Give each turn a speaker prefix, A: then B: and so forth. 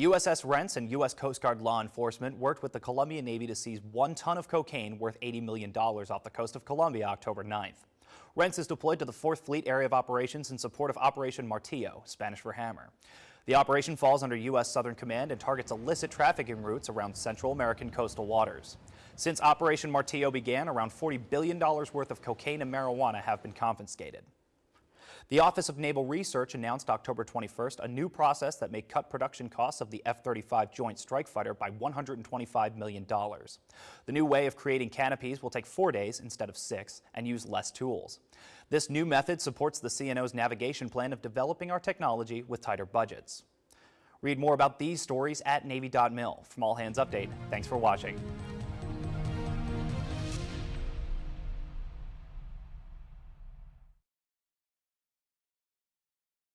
A: USS Rentz and U.S. Coast Guard law enforcement worked with the Colombian Navy to seize one ton of cocaine worth $80 million off the coast of Colombia October 9th. Rentz is deployed to the 4th Fleet Area of Operations in support of Operation Martillo, Spanish for hammer. The operation falls under U.S. Southern Command and targets illicit trafficking routes around Central American coastal waters. Since Operation Martillo began, around $40 billion worth of cocaine and marijuana have been confiscated. The Office of Naval Research announced October 21st a new process that may cut production costs of the F-35 Joint Strike Fighter by $125 million. The new way of creating canopies will take four days instead of six and use less tools. This new method supports the CNO's navigation plan of developing our technology with tighter budgets. Read more about these stories at Navy.mil. From All Hands Update, thanks for watching.